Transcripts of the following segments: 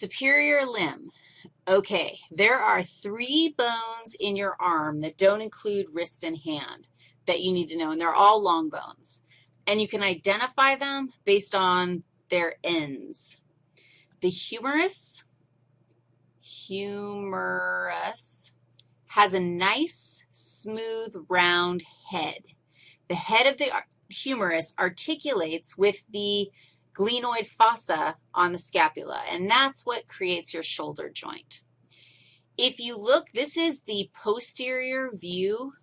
Superior limb. Okay, there are three bones in your arm that don't include wrist and hand that you need to know, and they're all long bones. And you can identify them based on their ends. The humerus, humerus, has a nice, smooth, round head. The head of the humerus articulates with the glenoid fossa on the scapula, and that's what creates your shoulder joint. If you look, this is the posterior view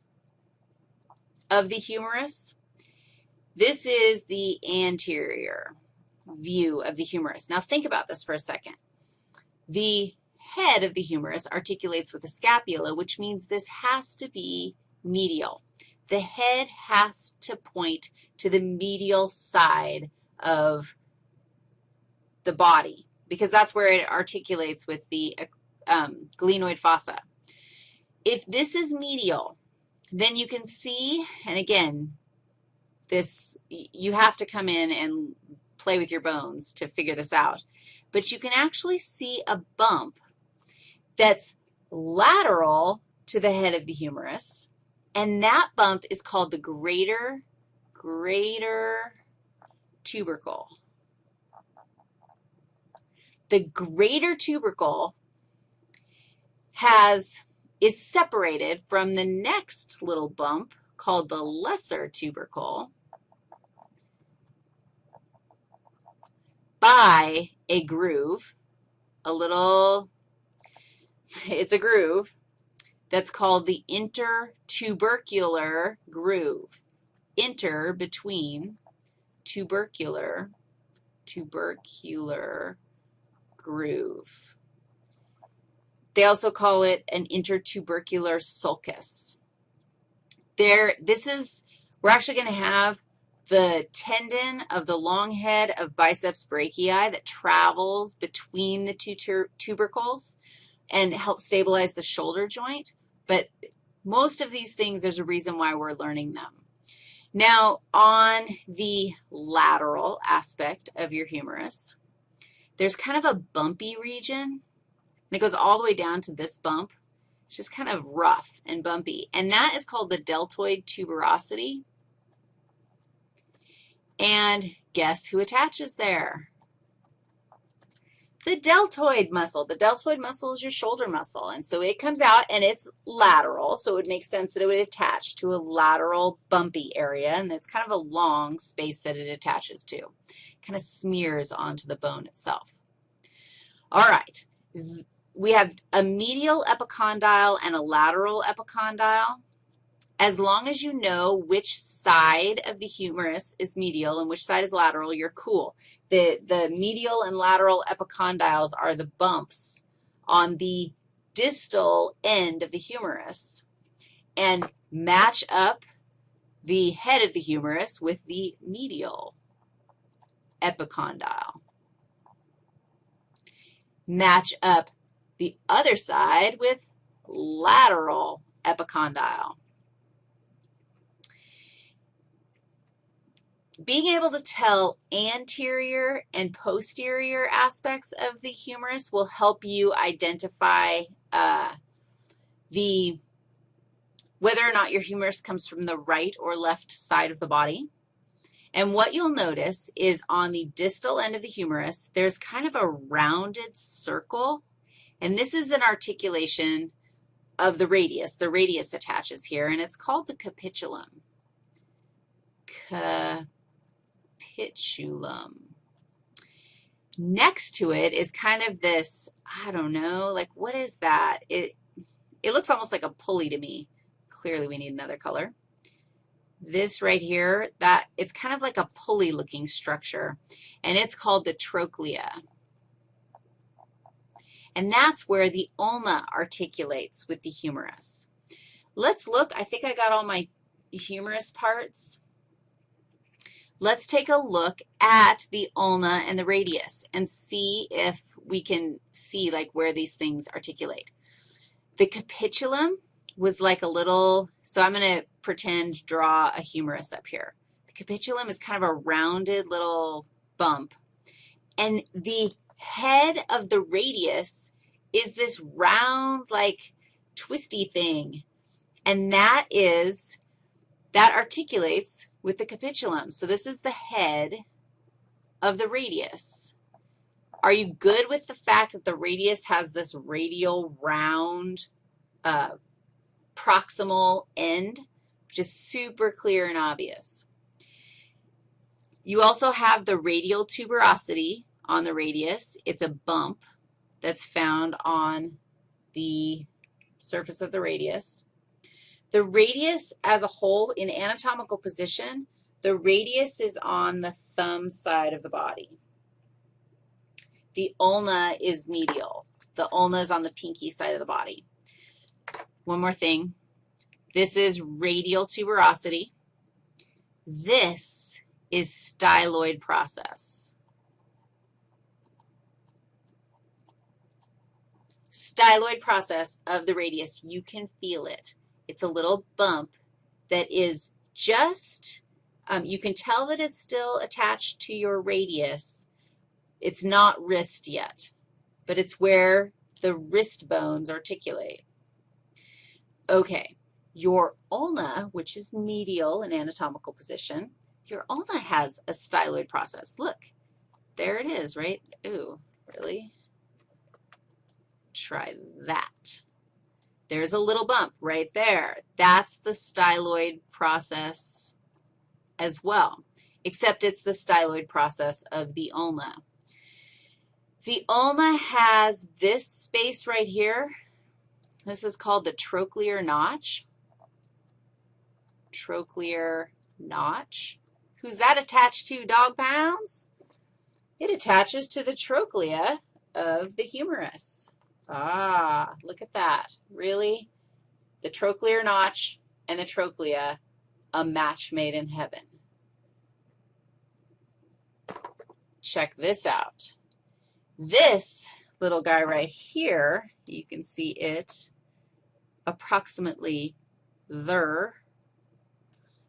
of the humerus. This is the anterior view of the humerus. Now think about this for a second. The head of the humerus articulates with the scapula, which means this has to be medial. The head has to point to the medial side of the body because that's where it articulates with the um, glenoid fossa. If this is medial, then you can see, and again, this, you have to come in and play with your bones to figure this out, but you can actually see a bump that's lateral to the head of the humerus, and that bump is called the greater, greater tubercle. The greater tubercle has, is separated from the next little bump called the lesser tubercle by a groove, a little, it's a groove that's called the intertubercular groove. Inter between tubercular, tubercular groove. They also call it an intertubercular sulcus. There, this is, we're actually going to have the tendon of the long head of biceps brachii that travels between the two tubercles and helps stabilize the shoulder joint. But most of these things, there's a reason why we're learning them. Now, on the lateral aspect of your humerus, there's kind of a bumpy region, and it goes all the way down to this bump. It's just kind of rough and bumpy, and that is called the deltoid tuberosity. And guess who attaches there? The deltoid muscle. The deltoid muscle is your shoulder muscle, and so it comes out, and it's lateral, so it would make sense that it would attach to a lateral bumpy area, and it's kind of a long space that it attaches to It kind of smears onto the bone itself. All right, we have a medial epicondyle and a lateral epicondyle. As long as you know which side of the humerus is medial and which side is lateral, you're cool. The, the medial and lateral epicondyles are the bumps on the distal end of the humerus and match up the head of the humerus with the medial epicondyle. Match up the other side with lateral epicondyle. Being able to tell anterior and posterior aspects of the humerus will help you identify uh, the whether or not your humerus comes from the right or left side of the body. And what you'll notice is on the distal end of the humerus, there's kind of a rounded circle, and this is an articulation of the radius. The radius attaches here, and it's called the capitulum. Capitulum. Next to it is kind of this, I don't know, like what is that? It, it looks almost like a pulley to me. Clearly we need another color this right here, that it's kind of like a pulley-looking structure, and it's called the trochlea. And that's where the ulna articulates with the humerus. Let's look. I think I got all my humerus parts. Let's take a look at the ulna and the radius and see if we can see, like, where these things articulate. The capitulum was like a little, so I'm going to pretend draw a humerus up here. The capitulum is kind of a rounded little bump. And the head of the radius is this round, like, twisty thing. And that is, that articulates with the capitulum. So this is the head of the radius. Are you good with the fact that the radius has this radial round uh, proximal end, which is super clear and obvious? You also have the radial tuberosity on the radius. It's a bump that's found on the surface of the radius. The radius as a whole in anatomical position, the radius is on the thumb side of the body. The ulna is medial. The ulna is on the pinky side of the body. One more thing. This is radial tuberosity. This is styloid process. Styloid process of the radius, you can feel it. It's a little bump that is just, um, you can tell that it's still attached to your radius. It's not wrist yet, but it's where the wrist bones articulate. Okay, your ulna, which is medial in anatomical position, your ulna has a styloid process. Look, there it is, right? Ooh, really? Try that. There's a little bump right there. That's the styloid process as well, except it's the styloid process of the ulna. The ulna has this space right here. This is called the trochlear notch. Trochlear notch. Who's that attached to, dog pounds? It attaches to the trochlea of the humerus. Ah, look at that. Really? The trochlear notch and the trochlea, a match made in heaven. Check this out. This little guy right here, you can see it approximately there.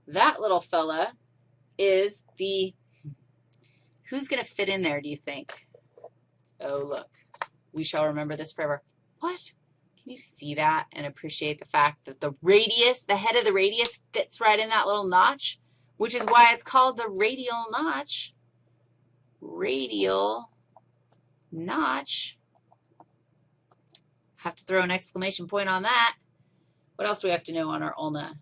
That little fella is the, who's going to fit in there, do you think? Oh, look. We shall remember this forever. What? Can you see that and appreciate the fact that the radius, the head of the radius fits right in that little notch, which is why it's called the radial notch. Radial notch. Have to throw an exclamation point on that. What else do we have to know on our ulna?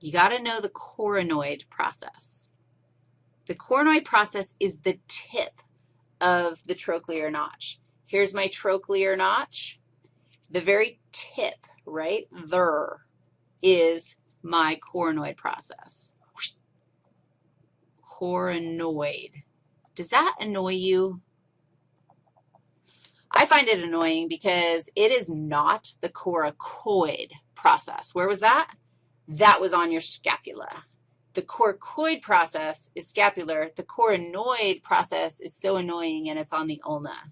You got to know the coronoid process. The coronoid process is the tip of the trochlear notch. Here's my trochlear notch. The very tip right there is my coronoid process. Coronoid. Does that annoy you? I find it annoying because it is not the coracoid process. Where was that? That was on your scapula. The coracoid process is scapular. The coronoid process is so annoying, and it's on the ulna.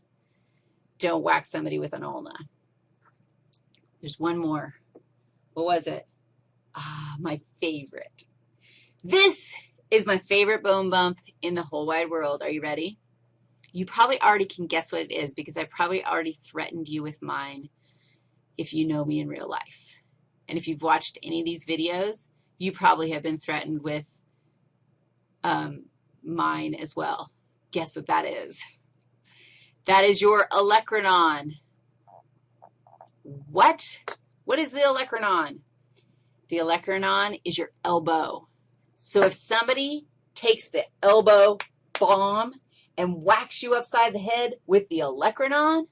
Don't whack somebody with an ulna. There's one more. What was it? Ah, my favorite. This is my favorite bone bump in the whole wide world. Are you ready? You probably already can guess what it is because I probably already threatened you with mine if you know me in real life. And if you've watched any of these videos, you probably have been threatened with um, mine as well. Guess what that is? That is your olecranon. What? What is the olecranon? The olecranon is your elbow. So if somebody takes the elbow bomb and whacks you upside the head with the olecranon,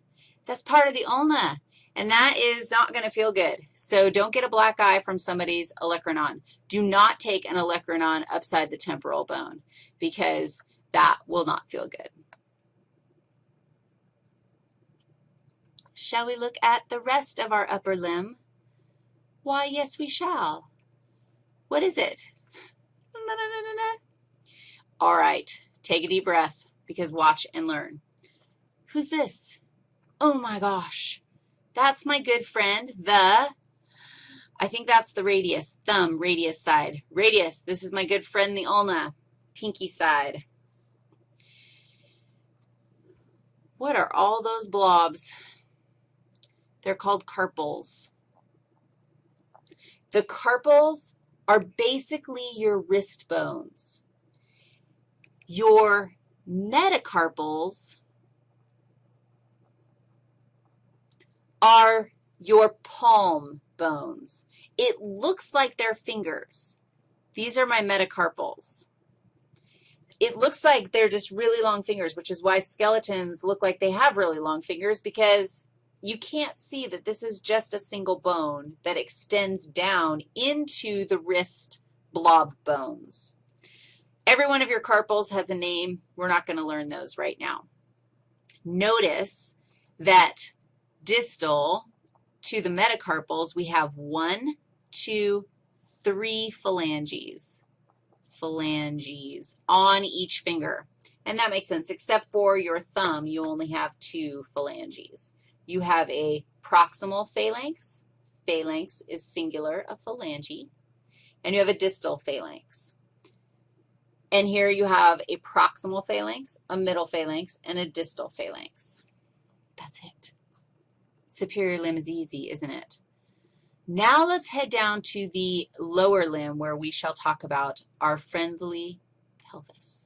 that's part of the ulna. And that is not going to feel good. So don't get a black eye from somebody's olecranon. Do not take an olecranon upside the temporal bone because that will not feel good. Shall we look at the rest of our upper limb? Why, yes, we shall. What is it? All right, take a deep breath because watch and learn. Who's this? Oh, my gosh. That's my good friend, the, I think that's the radius, thumb, radius side. Radius, this is my good friend, the ulna, pinky side. What are all those blobs? They're called carpals. The carpals are basically your wrist bones. Your metacarpals are your palm bones. It looks like they're fingers. These are my metacarpals. It looks like they're just really long fingers, which is why skeletons look like they have really long fingers because you can't see that this is just a single bone that extends down into the wrist blob bones. Every one of your carpals has a name. We're not going to learn those right now. Notice that distal to the metacarpals, we have one, two, three phalanges, phalanges on each finger. And that makes sense, except for your thumb, you only have two phalanges. You have a proximal phalanx. Phalanx is singular, a phalange. And you have a distal phalanx. And here you have a proximal phalanx, a middle phalanx, and a distal phalanx. That's it. Superior limb is easy, isn't it? Now let's head down to the lower limb where we shall talk about our friendly pelvis.